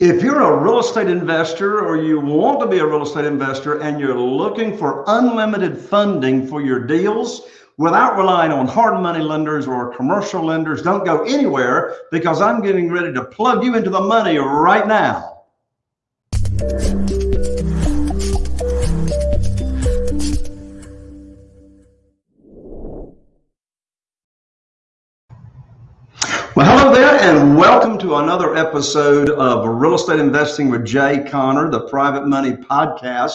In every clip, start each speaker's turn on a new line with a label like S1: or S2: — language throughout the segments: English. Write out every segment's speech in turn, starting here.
S1: If you're a real estate investor or you want to be a real estate investor and you're looking for unlimited funding for your deals without relying on hard money lenders or commercial lenders, don't go anywhere because I'm getting ready to plug you into the money right now. Welcome to another episode of Real Estate Investing with Jay Conner, the Private Money Podcast.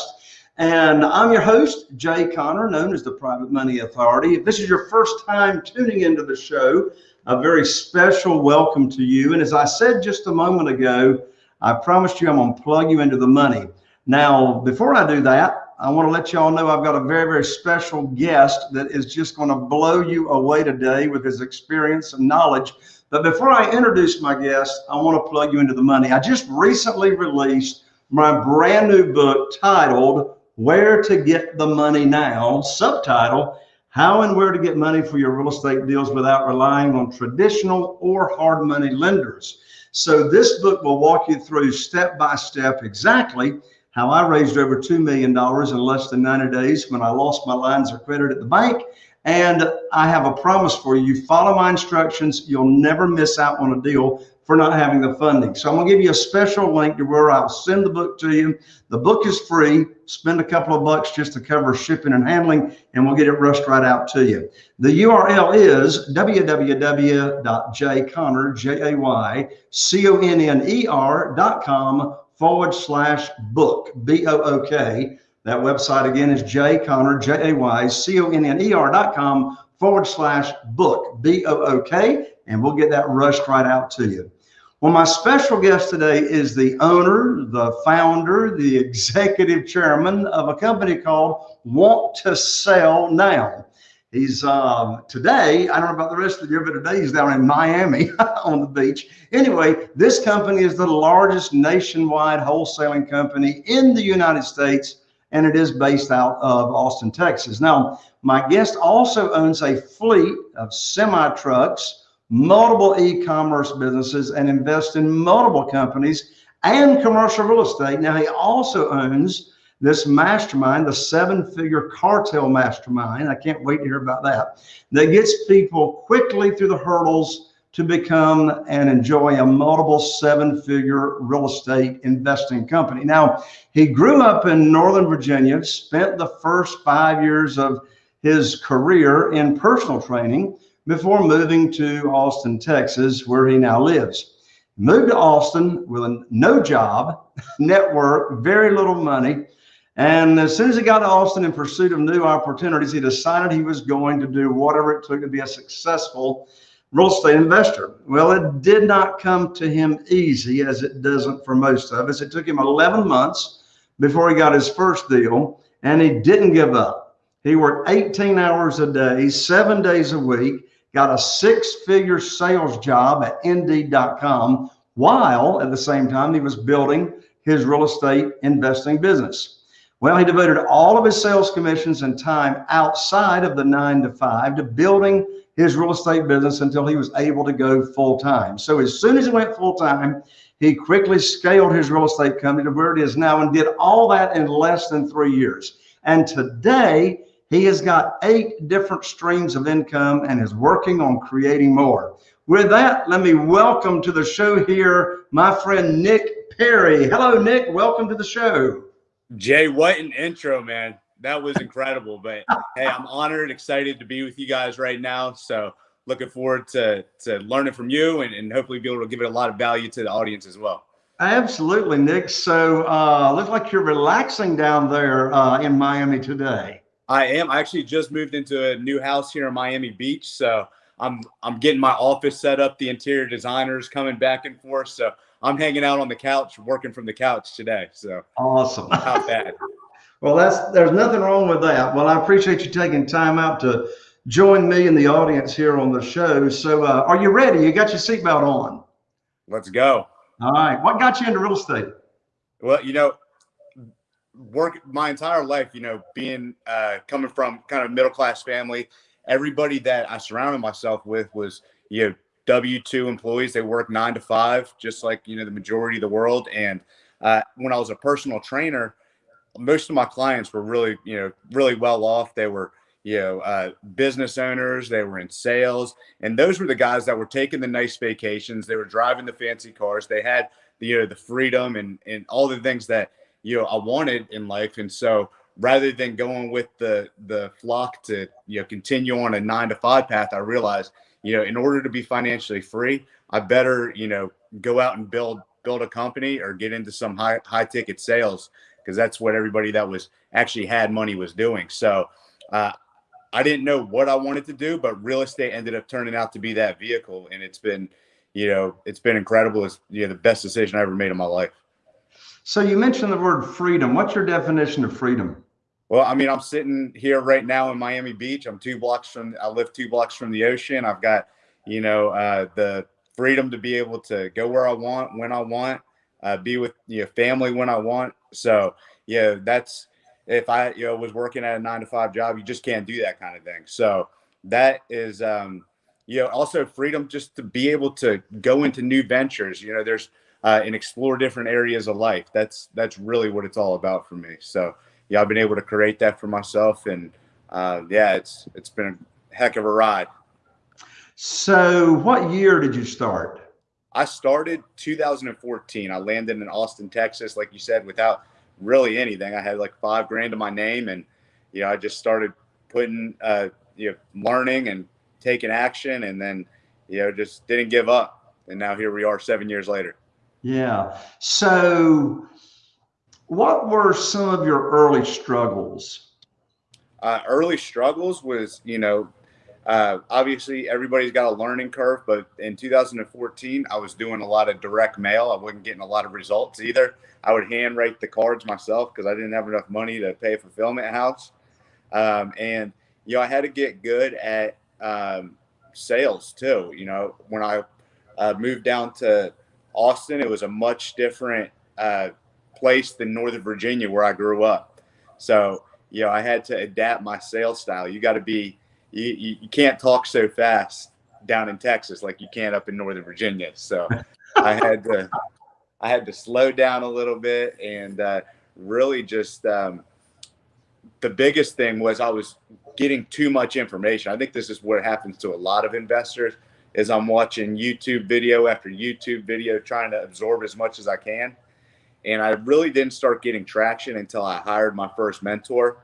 S1: And I'm your host, Jay Conner, known as the Private Money Authority. If this is your first time tuning into the show, a very special welcome to you. And as I said just a moment ago, I promised you I'm going to plug you into the money. Now, before I do that, I want to let you all know I've got a very, very special guest that is just going to blow you away today with his experience and knowledge but before I introduce my guest, I want to plug you into the money. I just recently released my brand new book titled Where to Get the Money Now, subtitle How and Where to Get Money for Your Real Estate Deals Without Relying on Traditional or Hard Money Lenders. So, this book will walk you through step by step exactly how I raised over $2 million in less than 90 days when I lost my lines of credit at the bank and I have a promise for you. Follow my instructions, you'll never miss out on a deal for not having the funding. So I'm gonna give you a special link to where I'll send the book to you. The book is free. Spend a couple of bucks just to cover shipping and handling, and we'll get it rushed right out to you. The URL is www.jayconner, forward slash book, B-O-O-K. That website again is Jay Conner, J A Y C O N N E R dot com forward slash book, B O O K, and we'll get that rushed right out to you. Well, my special guest today is the owner, the founder, the executive chairman of a company called Want to Sell Now. He's um, today, I don't know about the rest of the year, but today he's down in Miami on the beach. Anyway, this company is the largest nationwide wholesaling company in the United States and it is based out of Austin, Texas. Now, my guest also owns a fleet of semi trucks, multiple e commerce businesses, and invests in multiple companies and commercial real estate. Now, he also owns this mastermind, the seven figure cartel mastermind. I can't wait to hear about that. That gets people quickly through the hurdles to become and enjoy a multiple seven figure real estate investing company. Now, he grew up in Northern Virginia, spent the first five years of his career in personal training before moving to Austin, Texas, where he now lives. Moved to Austin with no job, network, very little money. And as soon as he got to Austin in pursuit of new opportunities, he decided he was going to do whatever it took to be a successful real estate investor. Well, it did not come to him easy as it doesn't for most of us. It took him 11 months before he got his first deal and he didn't give up. He worked 18 hours a day, seven days a week, got a six figure sales job at indeed.com while at the same time he was building his real estate investing business. Well, he devoted all of his sales commissions and time outside of the nine to five to building his real estate business until he was able to go full time. So as soon as he went full time, he quickly scaled his real estate company to where it is now and did all that in less than three years. And today, he has got eight different streams of income and is working on creating more. With that, let me welcome to the show here my friend Nick Perry. Hello, Nick. Welcome to the show.
S2: Jay, what an intro, man that was incredible. But hey, I'm honored, excited to be with you guys right now. So looking forward to to learning from you and, and hopefully be able to give it a lot of value to the audience as well.
S1: Absolutely, Nick. So uh, looks like you're relaxing down there uh, in Miami today.
S2: I am. I actually just moved into a new house here in Miami Beach, so I'm I'm getting my office set up. The interior designers coming back and forth, so I'm hanging out on the couch, working from the couch today. So
S1: awesome.
S2: Not bad.
S1: Well, that's there's nothing wrong with that. Well, I appreciate you taking time out to join me and the audience here on the show. So, uh, are you ready? You got your seatbelt on?
S2: Let's go.
S1: All right. What got you into real estate?
S2: Well, you know, work my entire life. You know, being uh, coming from kind of middle class family, everybody that I surrounded myself with was you know W two employees. They work nine to five, just like you know the majority of the world. And uh, when I was a personal trainer, most of my clients were really you know really well off. They were you know uh, business owners. They were in sales, and those were the guys that were taking the nice vacations. They were driving the fancy cars. They had the, you know the freedom and and all the things that you know I wanted in life. And so rather than going with the the flock to you know continue on a nine to five path, I realized you know in order to be financially free, I better you know go out and build build a company or get into some high high ticket sales because that's what everybody that was actually had money was doing. So uh, I didn't know what I wanted to do, but real estate ended up turning out to be that vehicle, and it's been you know it's been incredible. It's you know the best decision I ever made in my life.
S1: So you mentioned the word freedom. What's your definition of freedom?
S2: Well, I mean, I'm sitting here right now in Miami Beach. I'm two blocks from. I live two blocks from the ocean. I've got, you know, uh, the freedom to be able to go where I want, when I want, uh, be with you know family when I want. So yeah, that's if I you know was working at a nine to five job, you just can't do that kind of thing. So that is, um, you know, also freedom just to be able to go into new ventures. You know, there's uh, and explore different areas of life. That's that's really what it's all about for me. So yeah, I've been able to create that for myself, and uh, yeah, it's it's been a heck of a ride.
S1: So, what year did you start?
S2: I started 2014. I landed in Austin, Texas, like you said, without really anything. I had like five grand to my name, and you know, I just started putting, uh, you know, learning and taking action, and then you know, just didn't give up. And now here we are, seven years later.
S1: Yeah. So, what were some of your early struggles?
S2: Uh, early struggles was, you know, uh, obviously everybody's got a learning curve, but in 2014, I was doing a lot of direct mail. I wasn't getting a lot of results either. I would handwrite the cards myself because I didn't have enough money to pay a fulfillment house. Um, and, you know, I had to get good at um, sales too. You know, when I uh, moved down to Austin, it was a much different uh, place than Northern Virginia where I grew up. So, you know, I had to adapt my sales style. You got to be, you, you, you, can't talk so fast down in Texas like you can up in Northern Virginia. So I had to, I had to slow down a little bit and uh, really just, um, the biggest thing was I was getting too much information. I think this is what happens to a lot of investors is I'm watching YouTube video after YouTube video, trying to absorb as much as I can and I really didn't start getting traction until I hired my first mentor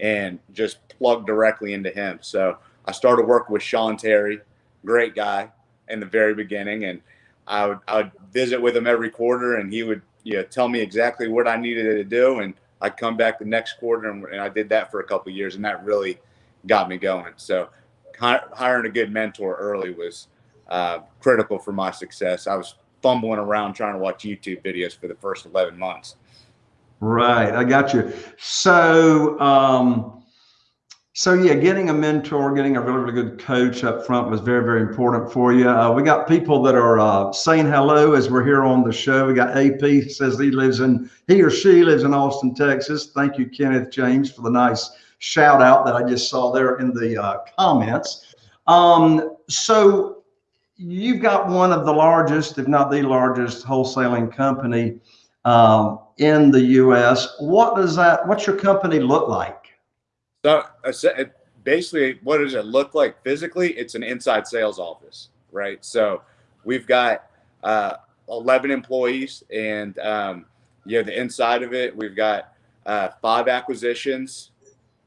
S2: and just plugged directly into him. So I started working with Sean Terry, great guy in the very beginning. And I would, I would visit with him every quarter and he would you know, tell me exactly what I needed to do. And I'd come back the next quarter and, and I did that for a couple years and that really got me going. So hiring a good mentor early was uh, critical for my success. I was fumbling around trying to watch YouTube videos for the first 11 months.
S1: Right. I got you. So, um, so yeah, getting a mentor, getting a really, really good coach up front was very, very important for you. Uh, we got people that are uh, saying hello as we're here on the show. We got AP says he lives in, he or she lives in Austin, Texas. Thank you, Kenneth James, for the nice shout out that I just saw there in the uh, comments. Um, so you've got one of the largest, if not the largest, wholesaling company um, in the U.S. What does that? What's your company look like?
S2: So basically, what does it look like physically? It's an inside sales office, right? So we've got uh, 11 employees, and um, you know the inside of it, we've got uh, five acquisitions.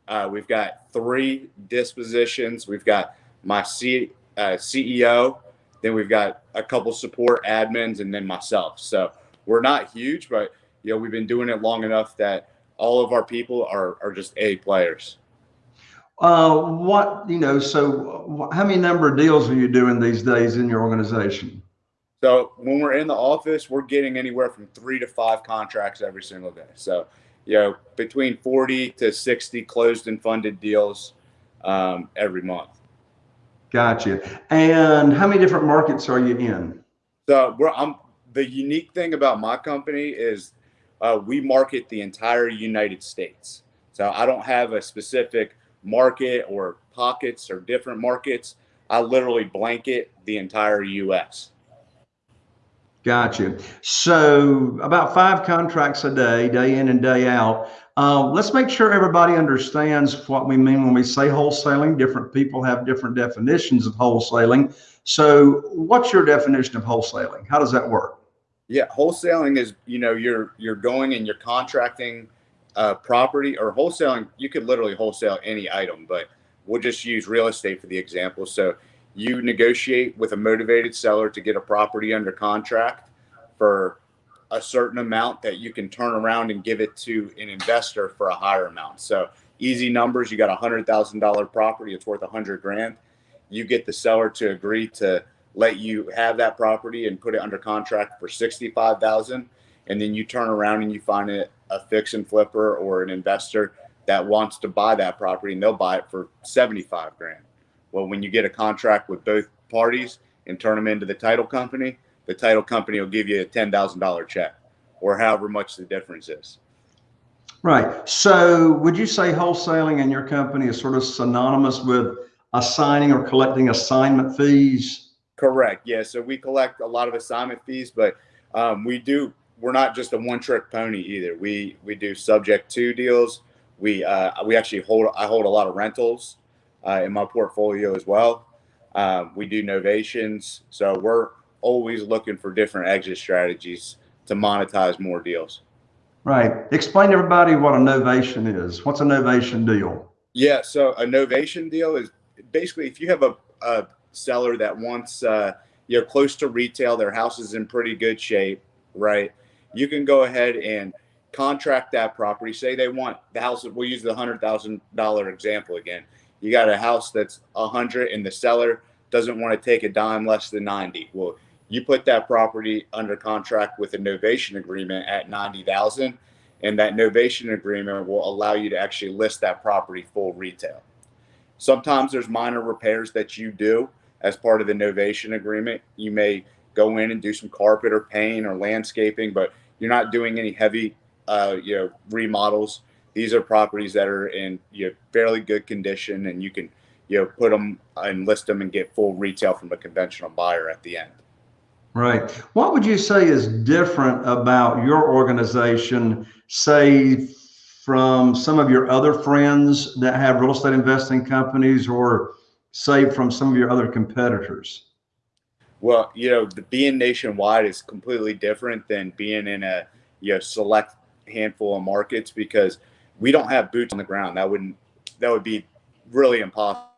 S2: Uh, we've got three dispositions. We've got my C, uh, CEO, then we've got a couple support admins and then myself. So we're not huge, but you know, we've been doing it long enough that all of our people are, are just A players.
S1: Uh, what, you know, so how many number of deals are you doing these days in your organization?
S2: So when we're in the office, we're getting anywhere from three to five contracts every single day. So, you know, between 40 to 60 closed and funded deals um, every month.
S1: Gotcha. And how many different markets are you in?
S2: So we're, I'm, the unique thing about my company is uh, we market the entire United States. So I don't have a specific market or pockets or different markets. I literally blanket the entire U.S.
S1: Gotcha. So about five contracts a day, day in and day out. Uh, let's make sure everybody understands what we mean when we say wholesaling. Different people have different definitions of wholesaling. So what's your definition of wholesaling? How does that work?
S2: Yeah, wholesaling is you know you're you're going and you're contracting uh, property or wholesaling. You could literally wholesale any item, but we'll just use real estate for the example. So you negotiate with a motivated seller to get a property under contract for a certain amount that you can turn around and give it to an investor for a higher amount. So easy numbers, you got a hundred thousand dollar property, it's worth a hundred grand. You get the seller to agree to let you have that property and put it under contract for sixty-five thousand, and then you turn around and you find it a fix and flipper or an investor that wants to buy that property and they'll buy it for seventy-five grand. Well, when you get a contract with both parties and turn them into the title company, the title company will give you a $10,000 check or however much the difference is.
S1: Right. So would you say wholesaling in your company is sort of synonymous with assigning or collecting assignment fees?
S2: Correct. Yeah. So we collect a lot of assignment fees, but um, we do, we're not just a one trick pony either. We, we do subject to deals. We, uh, we actually hold, I hold a lot of rentals uh, in my portfolio as well. Um, we do novations. So we're, always looking for different exit strategies to monetize more deals.
S1: Right. Explain to everybody what a novation is. What's a novation deal?
S2: Yeah. So a novation deal is basically if you have a, a seller that wants, uh, you're close to retail, their house is in pretty good shape, right? You can go ahead and contract that property. Say they want the house, we'll use the $100,000 example again. You got a house that's a hundred and the seller doesn't want to take a dime less than 90. Well, you put that property under contract with a novation agreement at 90,000 and that novation agreement will allow you to actually list that property full retail. Sometimes there's minor repairs that you do as part of the novation agreement. You may go in and do some carpet or paint or landscaping, but you're not doing any heavy, uh, you know, remodels. These are properties that are in you know, fairly good condition, and you can, you know, put them and list them and get full retail from a conventional buyer at the end.
S1: Right. What would you say is different about your organization, say, from some of your other friends that have real estate investing companies or say from some of your other competitors?
S2: Well, you know, the being nationwide is completely different than being in a you know select handful of markets because we don't have boots on the ground. That wouldn't that would be really impossible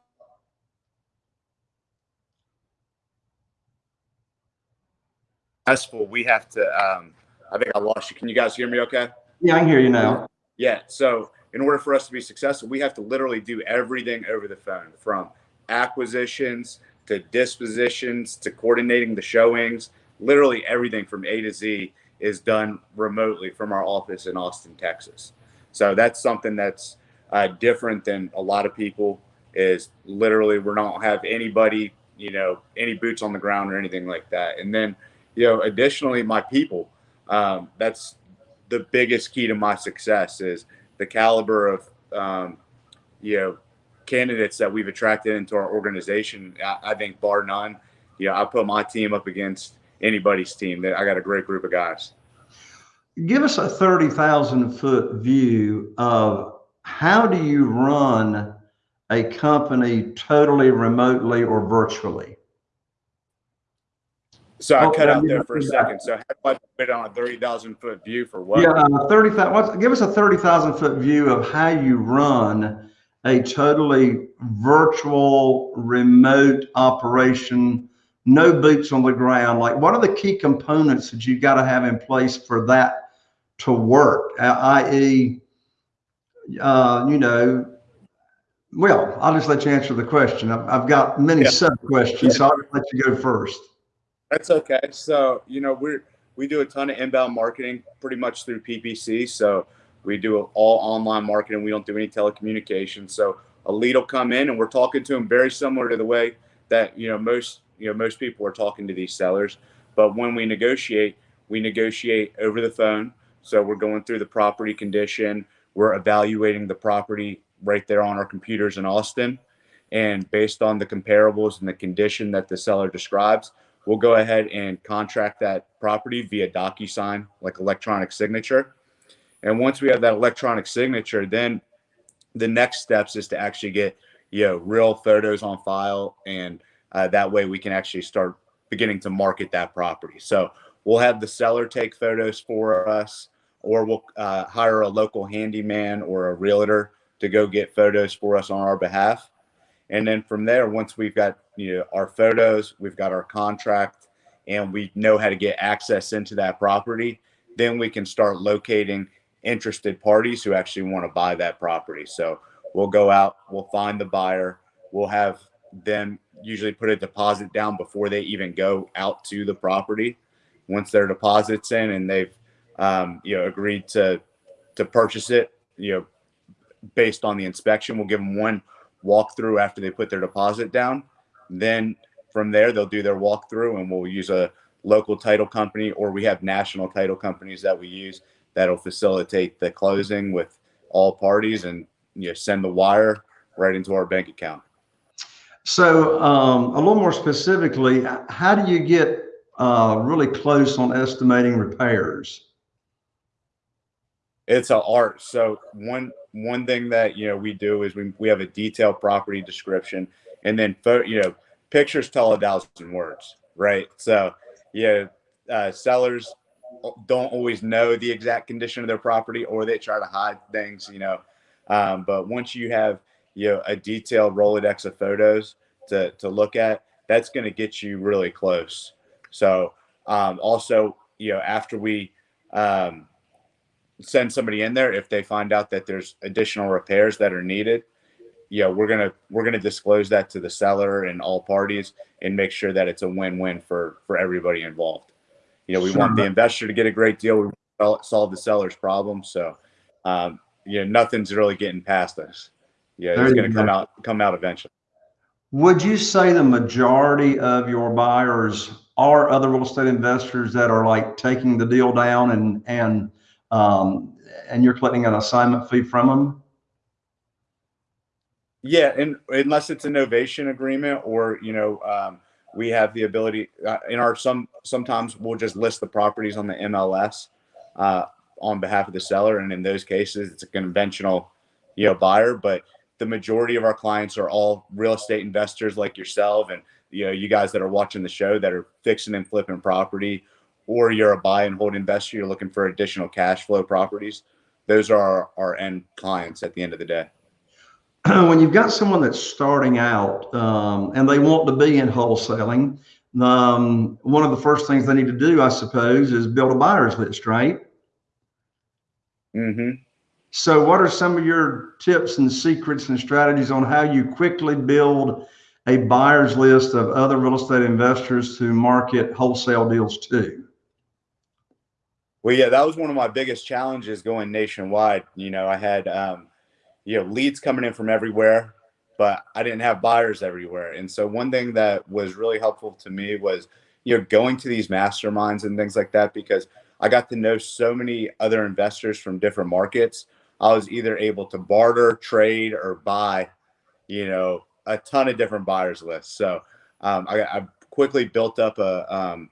S2: successful, we have to. Um, I think I lost you. Can you guys hear me? Okay.
S1: Yeah, I can hear you now.
S2: Yeah. So in order for us to be successful, we have to literally do everything over the phone, from acquisitions to dispositions to coordinating the showings. Literally everything from A to Z is done remotely from our office in Austin, Texas. So that's something that's uh, different than a lot of people. Is literally we don't have anybody, you know, any boots on the ground or anything like that. And then you know, additionally, my people. Um, that's the biggest key to my success is the caliber of, um, you know, candidates that we've attracted into our organization. I, I think bar none, you know, I put my team up against anybody's team. That I got a great group of guys.
S1: Give us a 30,000 foot view of how do you run a company totally remotely or virtually?
S2: So I oh, cut out there for a second. So how do I put on a 30,000 foot view for what?
S1: Yeah, uh, 30,000. Give us a 30,000 foot view of how you run a totally virtual remote operation, no boots on the ground. Like what are the key components that you've got to have in place for that to work? Uh, i.e., uh, you know, well, I'll just let you answer the question. I've, I've got many yeah. sub questions, so I'll let you go first.
S2: That's okay. So, you know, we're, we do a ton of inbound marketing pretty much through PPC. So we do all online marketing. We don't do any telecommunications. So a lead will come in and we're talking to them very similar to the way that, you know, most, you know, most people are talking to these sellers. But when we negotiate, we negotiate over the phone. So we're going through the property condition. We're evaluating the property right there on our computers in Austin. And based on the comparables and the condition that the seller describes, we'll go ahead and contract that property via DocuSign, like electronic signature. And once we have that electronic signature, then the next steps is to actually get you know real photos on file, and uh, that way we can actually start beginning to market that property. So we'll have the seller take photos for us, or we'll uh, hire a local handyman or a realtor to go get photos for us on our behalf. And then from there, once we've got you know our photos, we've got our contract, and we know how to get access into that property, then we can start locating interested parties who actually want to buy that property. So we'll go out, we'll find the buyer, we'll have them usually put a deposit down before they even go out to the property. Once their deposits in and they've um, you know agreed to to purchase it, you know, based on the inspection, we'll give them one walkthrough after they put their deposit down. Then from there, they'll do their walkthrough, and we'll use a local title company, or we have national title companies that we use that'll facilitate the closing with all parties, and you know, send the wire right into our bank account.
S1: So um, a little more specifically, how do you get uh, really close on estimating repairs?
S2: It's an art. So one one thing that you know we do is we we have a detailed property description, and then you know pictures tell a thousand words, right? So yeah, uh, sellers don't always know the exact condition of their property, or they try to hide things, you know. Um, but once you have you know a detailed Rolodex of photos to to look at, that's going to get you really close. So um, also, you know, after we um, send somebody in there, if they find out that there's additional repairs that are needed, you know, we're gonna we're gonna disclose that to the seller and all parties and make sure that it's a win-win for for everybody involved. You know, we sure. want the investor to get a great deal. We solve the seller's problem. So, um, you know, nothing's really getting past us. Yeah, it's going to come out come out eventually.
S1: Would you say the majority of your buyers are other real estate investors that are like taking the deal down and and um, and you're collecting an assignment fee from them?
S2: Yeah, and unless it's a novation agreement or you know um, we have the ability uh, in our some sometimes we'll just list the properties on the MLS uh, on behalf of the seller, and in those cases it's a conventional you know buyer, but the majority of our clients are all real estate investors like yourself and you know you guys that are watching the show that are fixing and flipping property or you're a buy and hold investor you're looking for additional cash flow properties those are our, our end clients at the end of the day.
S1: When you've got someone that's starting out um, and they want to be in wholesaling um, one of the first things they need to do i suppose is build a buyer's list right?
S2: Mm-hmm.
S1: So what are some of your tips and secrets and strategies on how you quickly build a buyer's list of other real estate investors to market wholesale deals to?
S2: Well, yeah, that was one of my biggest challenges going nationwide. You know, I had, um, you know, leads coming in from everywhere, but I didn't have buyers everywhere. And so one thing that was really helpful to me was, you know, going to these masterminds and things like that, because I got to know so many other investors from different markets I was either able to barter, trade, or buy, you know, a ton of different buyers lists. So um, I, I, quickly built up a um,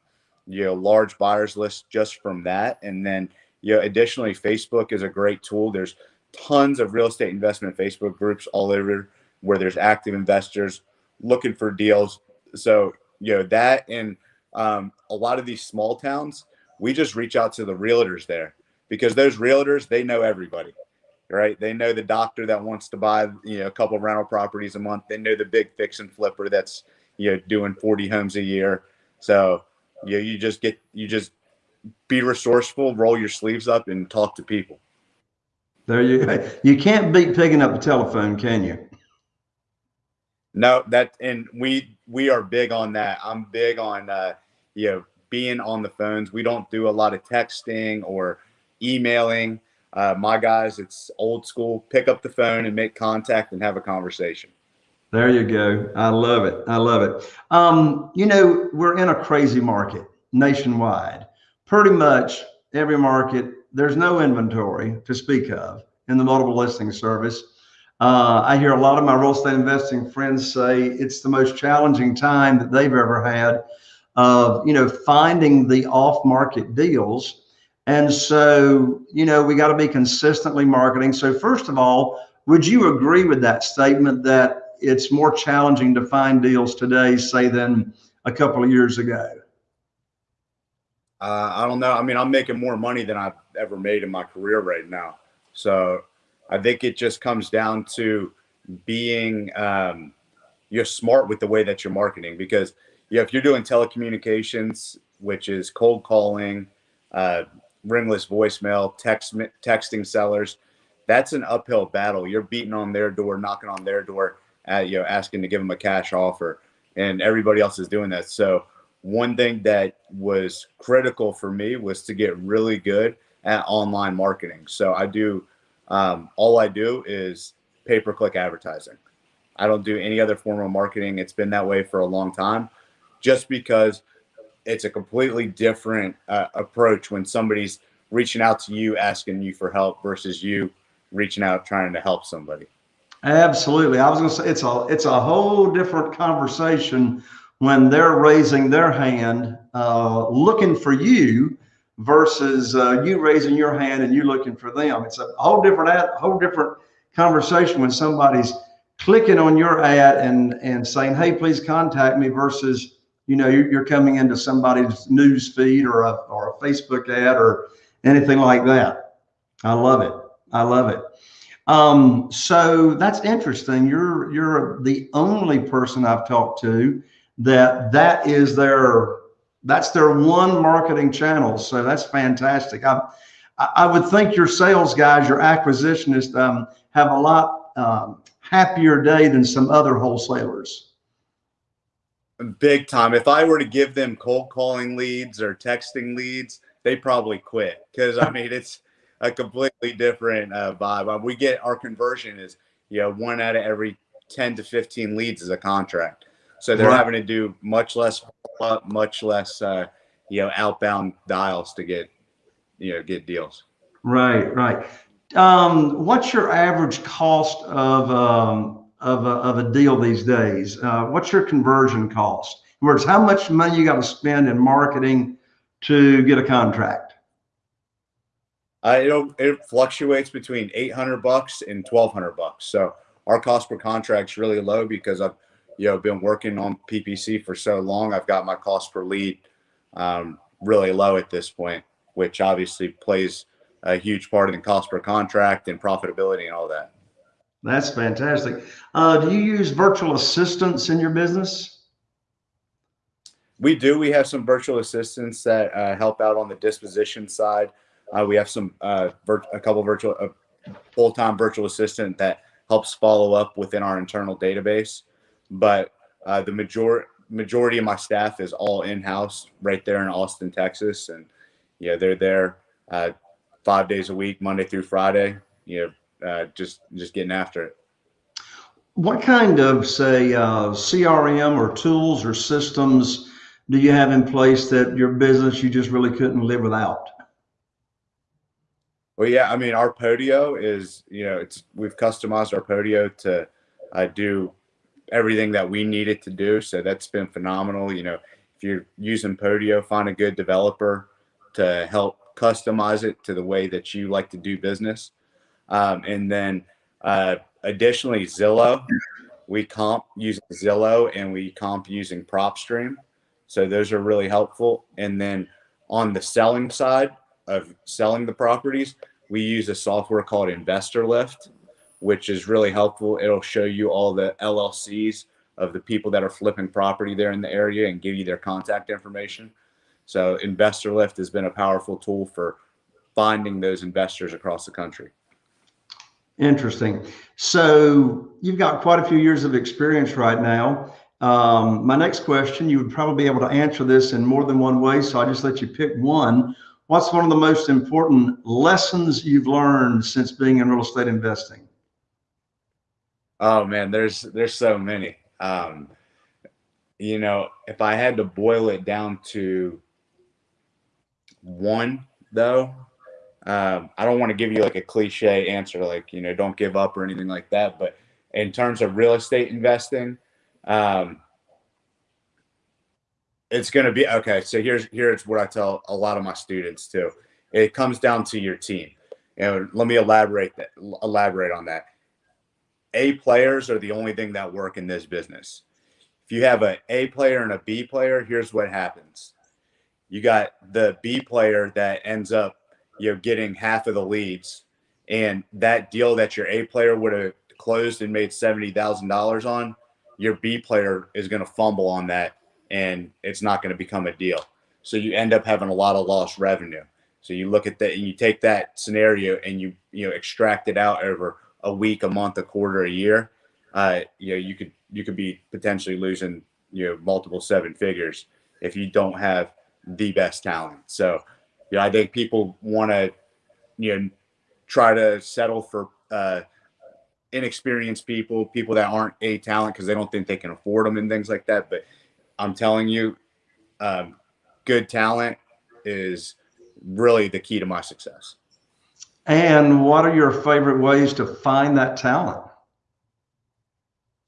S2: you know large buyers list just from that, and then you know additionally, Facebook is a great tool. There's tons of real estate investment Facebook groups all over where there's active investors looking for deals. So you know that and um, a lot of these small towns, we just reach out to the realtors there because those realtors they know everybody right? They know the doctor that wants to buy, you know, a couple rental properties a month. They know the big fix and flipper that's, you know, doing 40 homes a year. So, you know, you just get, you just be resourceful, roll your sleeves up and talk to people.
S1: There you go. You can't beat picking up the telephone, can you?
S2: No, that, and we, we are big on that. I'm big on, uh, you know, being on the phones. We don't do a lot of texting or emailing uh, my guys, it's old school. Pick up the phone and make contact and have a conversation.
S1: There you go. I love it. I love it. Um, you know, we're in a crazy market nationwide. Pretty much every market, there's no inventory to speak of in the multiple listing service. Uh, I hear a lot of my real estate investing friends say it's the most challenging time that they've ever had of, you know, finding the off market deals. And so, you know, we got to be consistently marketing. So first of all, would you agree with that statement that it's more challenging to find deals today, say, than a couple of years ago?
S2: Uh, I don't know. I mean, I'm making more money than I've ever made in my career right now. So I think it just comes down to being um, you're smart with the way that you're marketing because yeah, if you're doing telecommunications, which is cold calling, uh, ringless voicemail, text texting sellers, that's an uphill battle. You're beating on their door, knocking on their door, uh, you know, asking to give them a cash offer, and everybody else is doing that. So one thing that was critical for me was to get really good at online marketing. So I do um, all I do is pay per click advertising. I don't do any other form of marketing. It's been that way for a long time, just because it's a completely different uh, approach when somebody's reaching out to you asking you for help versus you reaching out trying to help somebody.
S1: Absolutely. I was going to say it's a it's a whole different conversation when they're raising their hand uh, looking for you versus uh, you raising your hand and you looking for them. It's a whole different ad, whole different conversation when somebody's clicking on your ad and and saying, "Hey, please contact me," versus you know you're, coming into somebody's news feed or a or a Facebook ad or anything like that. I love it. I love it. Um, so that's interesting. You're you're the only person I've talked to that that is their that's their one marketing channel. So that's fantastic. I, I would think your sales guys, your acquisitionists, um, have a lot um, happier day than some other wholesalers.
S2: Big time. If I were to give them cold calling leads or texting leads, they probably quit because I mean it's a completely different uh, vibe. We get our conversion is you know one out of every ten to fifteen leads is a contract. So they're right. having to do much less, much less, uh, you know, outbound dials to get, you know, get deals.
S1: Right, right. Um, what's your average cost of um, of a, of a deal these days? Uh, what's your conversion cost? In other words, how much money you got to spend in marketing to get a contract?
S2: Uh, it it fluctuates between eight hundred bucks and twelve hundred bucks. So our cost per contract is really low because I've you know, been working on PPC for so long. I've got my cost per lead um, really low at this point, which obviously plays a huge part in the cost per contract and profitability and all that.
S1: That's fantastic. Uh, do you use virtual assistants in your business?
S2: We do. We have some virtual assistants that uh, help out on the disposition side. Uh, we have some uh, a couple virtual full-time virtual assistant that helps follow up within our internal database but uh, the major majority of my staff is all in house right there in Austin, Texas, and yeah, they're there uh, five days a week, Monday through Friday. You know, uh, just just getting after it.
S1: What kind of say uh, CRM or tools or systems do you have in place that your business you just really couldn't live without?
S2: Well, yeah, I mean, our Podio is, you know, it's we've customized our Podio to uh, do everything that we needed to do. So that's been phenomenal. You know, if you're using Podio, find a good developer to help customize it to the way that you like to do business. Um, and then uh, additionally, Zillow, we comp using Zillow and we comp using PropStream. So those are really helpful. And then on the selling side of selling the properties, we use a software called InvestorLift which is really helpful. It'll show you all the LLCs of the people that are flipping property there in the area and give you their contact information. So InvestorLift has been a powerful tool for finding those investors across the country.
S1: Interesting. So you've got quite a few years of experience right now. Um, my next question, you would probably be able to answer this in more than one way. So I just let you pick one. What's one of the most important lessons you've learned since being in real estate investing?
S2: Oh man, there's there's so many. Um, you know, if I had to boil it down to one, though, um, I don't want to give you like a cliche answer, like you know, don't give up or anything like that. But in terms of real estate investing, um, it's going to be okay. So here's here's what I tell a lot of my students too. It comes down to your team. And let me elaborate that elaborate on that. A players are the only thing that work in this business. If you have a A player and a B player, here's what happens. You got the B player that ends up, you know, getting half of the leads, and that deal that your A player would have closed and made seventy thousand dollars on, your B player is going to fumble on that and it's not going to become a deal. So you end up having a lot of lost revenue. So you look at that and you take that scenario and you you know extract it out over a week, a month, a quarter, a year. Uh, you know you could you could be potentially losing you know multiple seven figures if you don't have the best talent. So you know I think people want to you know try to settle for uh, inexperienced people, people that aren't a talent because they don't think they can afford them and things like that. But I'm telling you, um, good talent is really the key to my success.
S1: And what are your favorite ways to find that talent?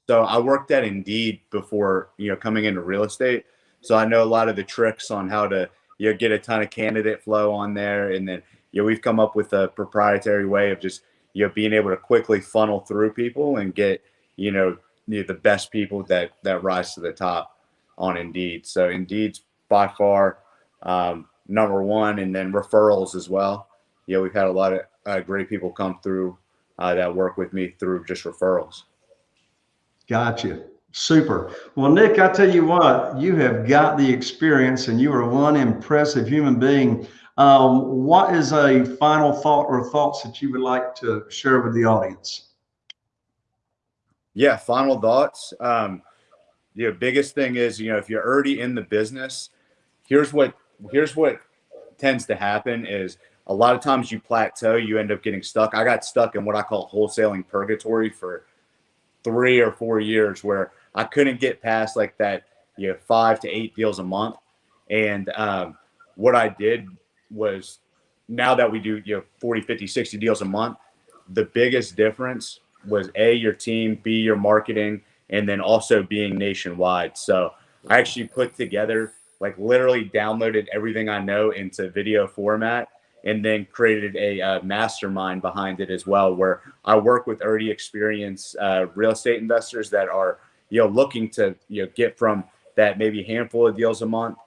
S2: So I worked at Indeed before, you know, coming into real estate. So I know a lot of the tricks on how to, you know, get a ton of candidate flow on there. And then, you know, we've come up with a proprietary way of just, you know, being able to quickly funnel through people and get, you know, the best people that, that rise to the top on Indeed. So Indeed's by far um, number one, and then referrals as well. Yeah, we've had a lot of uh, great people come through uh, that work with me through just referrals.
S1: Gotcha. Super. Well, Nick, I tell you what, you have got the experience and you are one impressive human being. Um, what is a final thought or thoughts that you would like to share with the audience?
S2: Yeah, final thoughts. Um, the biggest thing is, you know, if you're already in the business, here's what here's what tends to happen is a lot of times you plateau, you end up getting stuck. I got stuck in what I call wholesaling purgatory for three or four years where I couldn't get past like that, you know, five to eight deals a month. And um, what I did was now that we do, you know, 40, 50, 60 deals a month, the biggest difference was A, your team, B, your marketing, and then also being nationwide. So I actually put together, like literally downloaded everything I know into video format and then created a uh, mastermind behind it as well, where I work with already experienced uh, real estate investors that are, you know, looking to, you know, get from that maybe handful of deals a month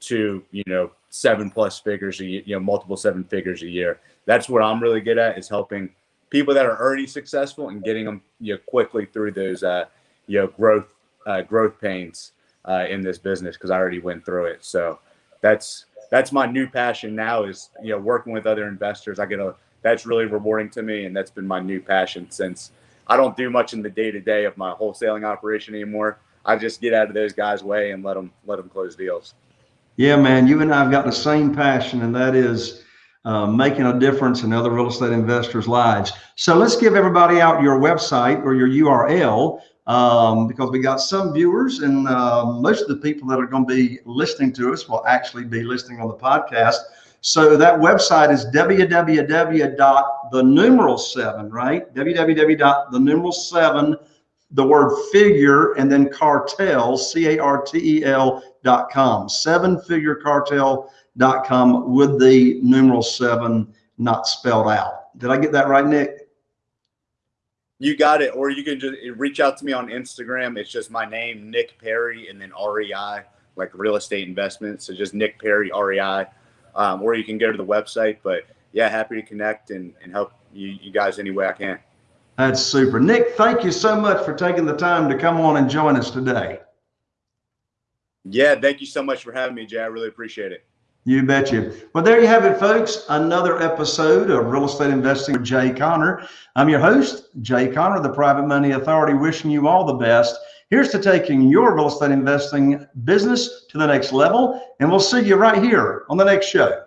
S2: to, you know, seven plus figures, a year, you know, multiple seven figures a year. That's what I'm really good at is helping people that are already successful and getting them, you know, quickly through those, uh, you know growth uh, growth pains uh, in this business because I already went through it. So that's that's my new passion now is you know working with other investors. I get a that's really rewarding to me, and that's been my new passion since I don't do much in the day to day of my wholesaling operation anymore. I just get out of those guys' way and let them let them close deals.
S1: Yeah, man, you and I've got the same passion, and that is uh, making a difference in other real estate investors' lives. So let's give everybody out your website or your URL um, because we got some viewers and uh, most of the people that are going to be listening to us will actually be listening on the podcast. So that website is www.the numeral seven, right? www.the numeral seven, the word figure, and then cartel, C A R T E L dot com, seven figure cartel dot com with the numeral seven not spelled out. Did I get that right, Nick?
S2: You got it. Or you can just reach out to me on Instagram. It's just my name, Nick Perry, and then REI, like real estate investments. So just Nick Perry, REI. Um, or you can go to the website. But yeah, happy to connect and, and help you, you guys any way I can.
S1: That's super. Nick, thank you so much for taking the time to come on and join us today.
S2: Yeah, thank you so much for having me, Jay. I really appreciate it.
S1: You betcha. Well, there you have it, folks. Another episode of Real Estate Investing with Jay Conner. I'm your host, Jay Conner, the Private Money Authority, wishing you all the best. Here's to taking your real estate investing business to the next level. And we'll see you right here on the next show.